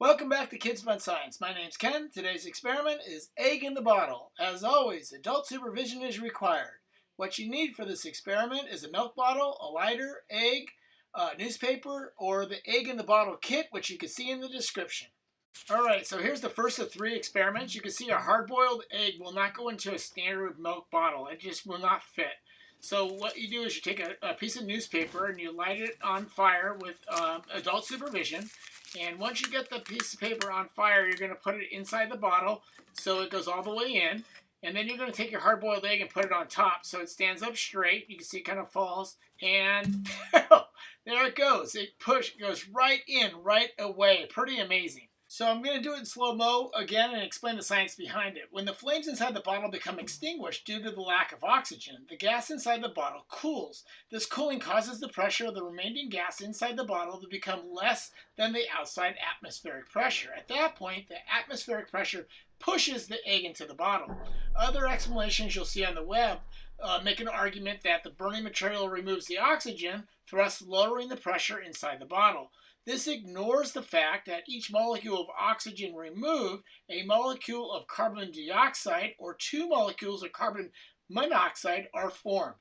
Welcome back to Kids Fun Science. My name's Ken. Today's experiment is egg in the bottle. As always, adult supervision is required. What you need for this experiment is a milk bottle, a lighter, egg, a newspaper, or the egg in the bottle kit, which you can see in the description. Alright, so here's the first of three experiments. You can see a hard-boiled egg will not go into a standard milk bottle. It just will not fit. So what you do is you take a, a piece of newspaper and you light it on fire with um, adult supervision. And once you get the piece of paper on fire, you're going to put it inside the bottle so it goes all the way in. And then you're going to take your hard-boiled egg and put it on top so it stands up straight. You can see it kind of falls. And there it goes. It push goes right in right away. Pretty amazing. So I'm going to do it in slow-mo again and explain the science behind it. When the flames inside the bottle become extinguished due to the lack of oxygen, the gas inside the bottle cools. This cooling causes the pressure of the remaining gas inside the bottle to become less than the outside atmospheric pressure. At that point, the atmospheric pressure pushes the egg into the bottle. Other explanations you'll see on the web uh, make an argument that the burning material removes the oxygen, thus lowering the pressure inside the bottle. This ignores the fact that each molecule of oxygen removed, a molecule of carbon dioxide or two molecules of carbon monoxide are formed.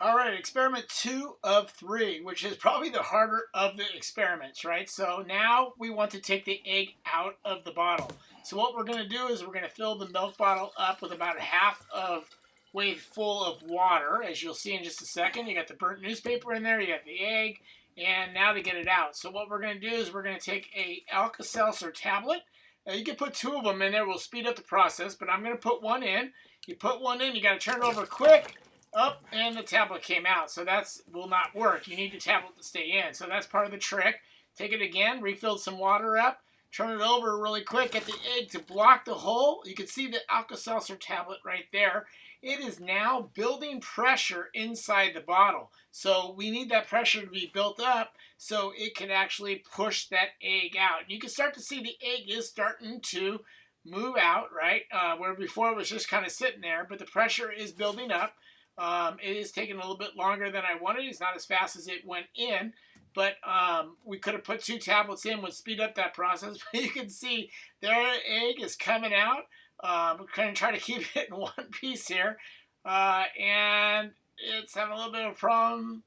All right, experiment two of three, which is probably the harder of the experiments, right? So now we want to take the egg out of the bottle. So what we're going to do is we're going to fill the milk bottle up with about half of way full of water, as you'll see in just a second. You got the burnt newspaper in there, you got the egg, and now to get it out. So what we're going to do is we're going to take a Alka-Seltzer tablet. Now you can put two of them in there. We'll speed up the process, but I'm going to put one in. You put one in, you got to turn it over quick. Up, and the tablet came out. So that's will not work. You need the tablet to stay in. So that's part of the trick. Take it again, refill some water up, turn it over really quick, at the egg to block the hole. You can see the Alka-Seltzer tablet right there it is now building pressure inside the bottle. So we need that pressure to be built up so it can actually push that egg out. You can start to see the egg is starting to move out, right? Uh, where before it was just kind of sitting there, but the pressure is building up. Um, it is taking a little bit longer than I wanted. It's not as fast as it went in, but um, we could have put two tablets in, would speed up that process. But you can see their egg is coming out. Uh, we're going to try to keep it in one piece here. Uh, and it's having a little bit of a problem.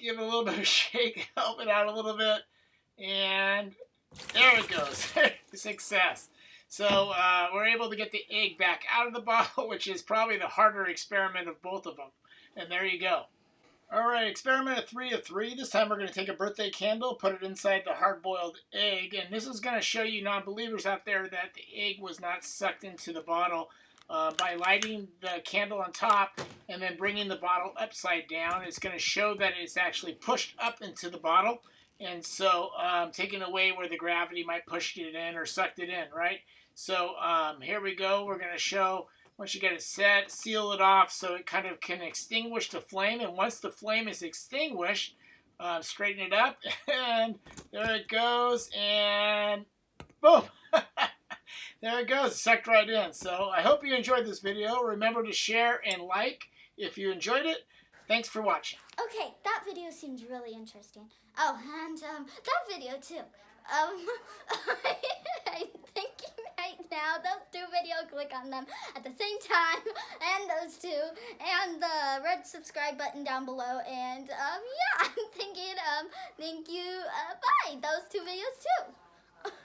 Give it a little bit of shake, help it out a little bit. And there it goes. Success. So uh, we're able to get the egg back out of the bottle, which is probably the harder experiment of both of them. And there you go. All right, experiment three of three. This time we're going to take a birthday candle, put it inside the hard-boiled egg, and this is going to show you non-believers out there that the egg was not sucked into the bottle uh, by lighting the candle on top and then bringing the bottle upside down. It's going to show that it's actually pushed up into the bottle, and so um, taking away where the gravity might push it in or sucked it in, right? So um, here we go. We're going to show once you get it set, seal it off so it kind of can extinguish the flame. And once the flame is extinguished, uh, straighten it up. And there it goes. And boom. there it goes. Sucked right in. So I hope you enjoyed this video. Remember to share and like if you enjoyed it. Thanks for watching. Okay, that video seems really interesting. Oh, and um, that video too. Um, I'm thinking right now, those two videos, click on them at the same time, and those two, and the red subscribe button down below, and um, yeah, I'm thinking, um, thank you, uh, bye, those two videos too.